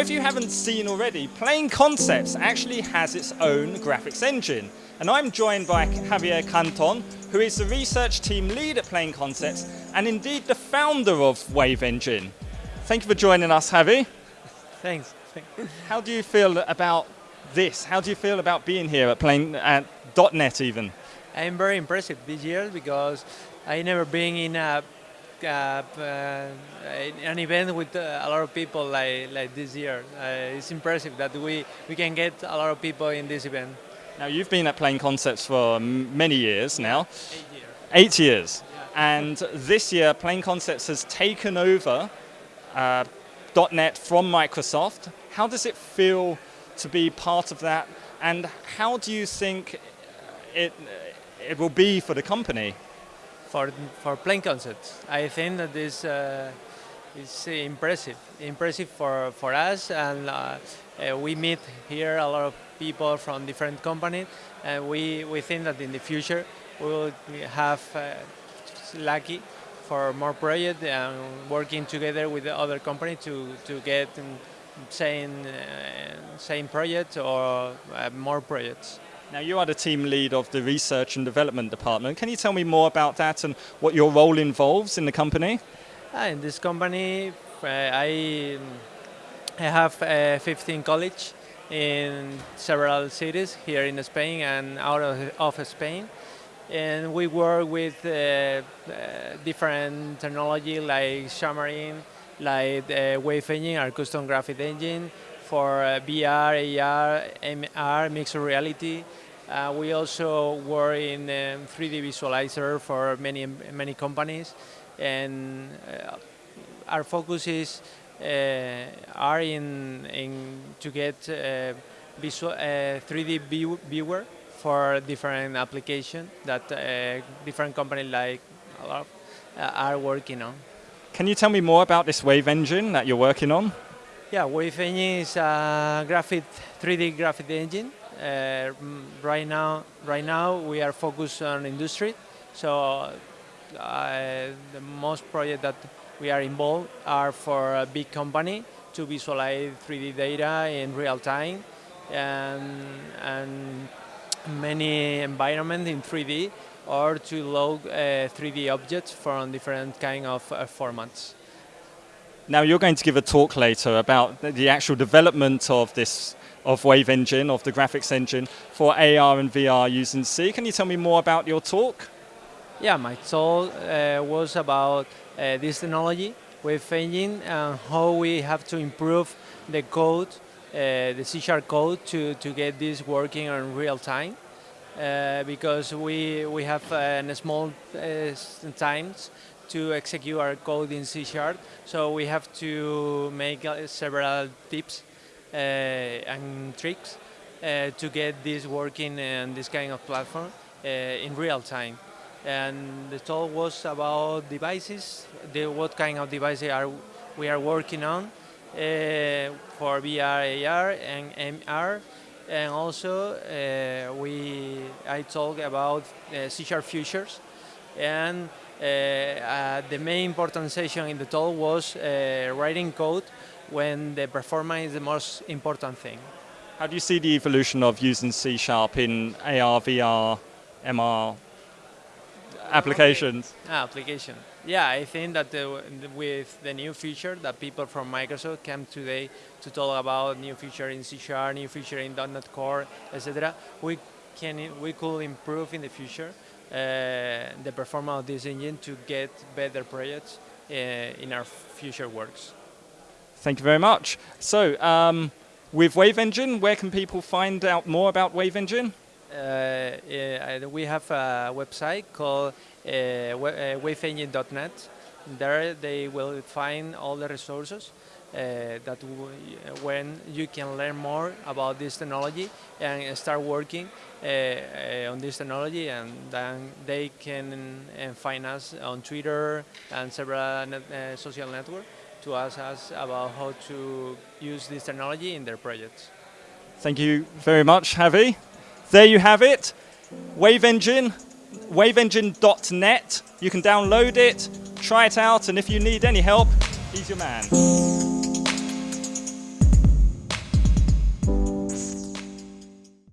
if you haven't seen already, Plain Concepts actually has its own graphics engine. And I'm joined by Javier Canton, who is the research team lead at Plain Concepts, and indeed the founder of Wave Engine. Thank you for joining us, Javi. Thanks. How do you feel about this? How do you feel about being here at Plain, at .NET even? I'm very impressed this year because I never been in a an event with uh, a lot of people like, like this year. Uh, it's impressive that we, we can get a lot of people in this event. Now you've been at Plain Concepts for many years now. Eight years. Eight years. Yeah. And this year Plain Concepts has taken over uh, .NET from Microsoft. How does it feel to be part of that? And how do you think it, it will be for the company? For, for Plain Concepts, I think that this uh, is impressive, impressive for, for us and uh, uh, we meet here a lot of people from different companies and we, we think that in the future we will have uh, lucky for more projects and working together with the other company to, to get um, same, uh, same projects or more projects. Now you are the team lead of the research and development department. Can you tell me more about that and what your role involves in the company? Uh, in this company, uh, I, I have uh, 15 colleagues in several cities here in Spain and out of, of Spain. And we work with uh, uh, different technology like Xamarin, like uh, Wave Engine, our custom graphic engine, for uh, VR, AR, MR, mixed reality. Uh, we also work in um, 3D visualizer for many many companies, and uh, our focus is are in in to get visual 3D uh, view, viewer for different application that uh, different companies like are working on. Can you tell me more about this Wave engine that you're working on? Yeah, Engine is a graphic, 3D graphic engine. Uh, right now, right now we are focused on industry. So uh, the most projects that we are involved are for a big company to visualize 3D data in real time and, and many environments in 3D or to load uh, 3D objects from different kind of uh, formats. Now you're going to give a talk later about the actual development of this of Wave Engine, of the graphics engine for AR and VR using C. Can you tell me more about your talk? Yeah, my talk uh, was about uh, this technology, Wave Engine, and how we have to improve the code, uh, the C Sharp code to, to get this working in real time. Uh, because we, we have uh, small uh, times to execute our code in C Sharp. So we have to make uh, several tips uh, and tricks uh, to get this working and this kind of platform uh, in real time. And the talk was about devices, the, what kind of devices are we are working on uh, for VR, AR, and MR. And also, uh, we I talk about C Sharp Futures and uh, uh, the main important session in the talk was uh, writing code when the performance is the most important thing. How do you see the evolution of using C Sharp in AR, VR, MR applications? Ah, application. Yeah, I think that the, with the new feature that people from Microsoft came today to talk about new feature in C Sharp, new feature in .NET Core, etc., we can we could improve in the future uh, the performance of this engine to get better projects uh, in our future works. Thank you very much. So, um, with Wave Engine, where can people find out more about Wave Engine? Uh, we have a website called uh, waveengine.net. There they will find all the resources uh, that when you can learn more about this technology and start working uh, uh, on this technology and then they can find us on Twitter and several net, social networks to ask us about how to use this technology in their projects. Thank you very much, Javi. There you have it, Wave Engine, waveengine.net. You can download it, try it out, and if you need any help, he's your man.